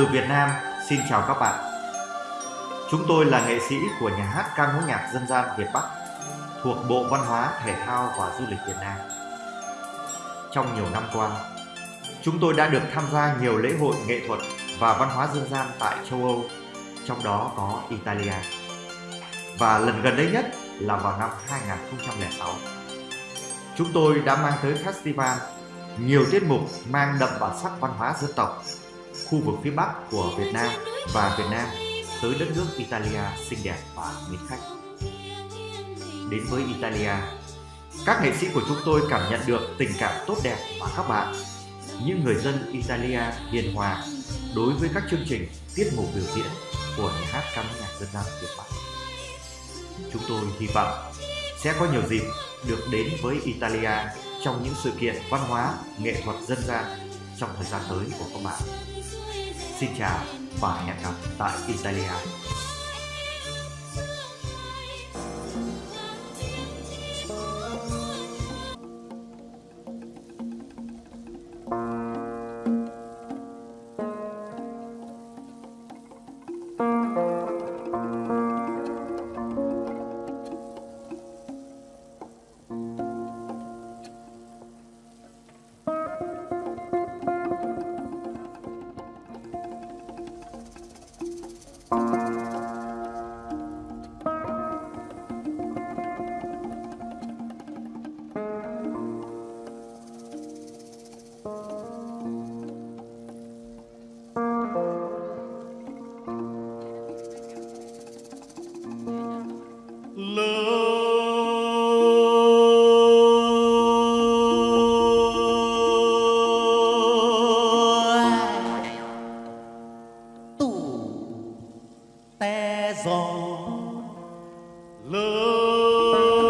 Từ Việt Nam, xin chào các bạn. Chúng tôi là nghệ sĩ của nhà hát ca mối nhạc dân gian Việt Bắc thuộc Bộ Văn hóa, Thể thao và Du lịch Việt Nam. Trong nhiều năm qua, chúng tôi đã được tham gia nhiều lễ hội nghệ thuật và văn hóa dân gian tại châu Âu, trong đó có Italia. Và lần gần đây nhất là vào năm 2006. Chúng tôi đã mang tới festival nhiều tiết mục mang đậm bản sắc văn hóa dân tộc khu vực phía Bắc của Việt Nam và Việt Nam tới đất nước Italia xinh đẹp và mến khách. Đến với Italia, các nghệ sĩ của chúng tôi cảm nhận được tình cảm tốt đẹp mà các bạn, những người dân Italia hiền hòa đối với các chương trình tiết mục biểu diễn của nhà hát ca nhạc dân gian Việt Bắc. Chúng tôi hy vọng sẽ có nhiều dịp được đến với Italia trong những sự kiện văn hóa, nghệ thuật dân gian trong thời gian tới của các bạn. Xin chào và hẹn gặp tại Italia. té on love,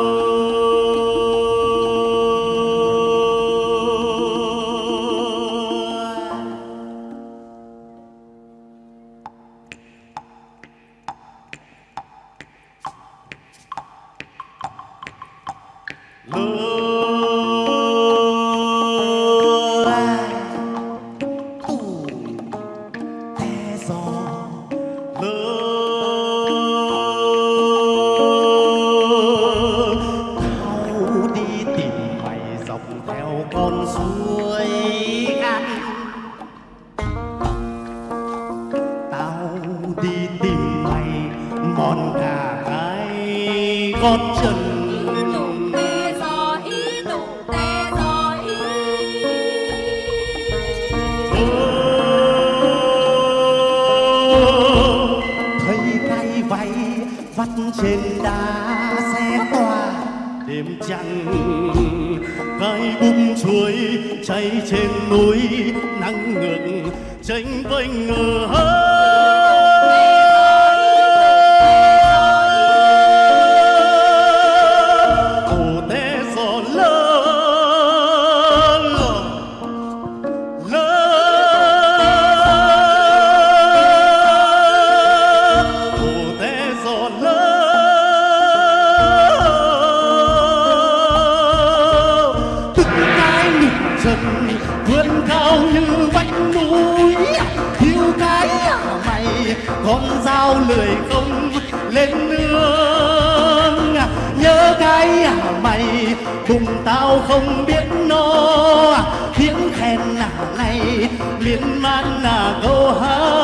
Love. Con suối ăn tao đi tìm mày mòn cả cái gót chân trên đá đêm trăng. Cái bung chuối cháy trên núi nắng ngược tranh vênh ngờ hơn con dao lười không lên nương. Nhớ cái à mày, cùng tao không biết no tiếng khen à này, miên man là câu hát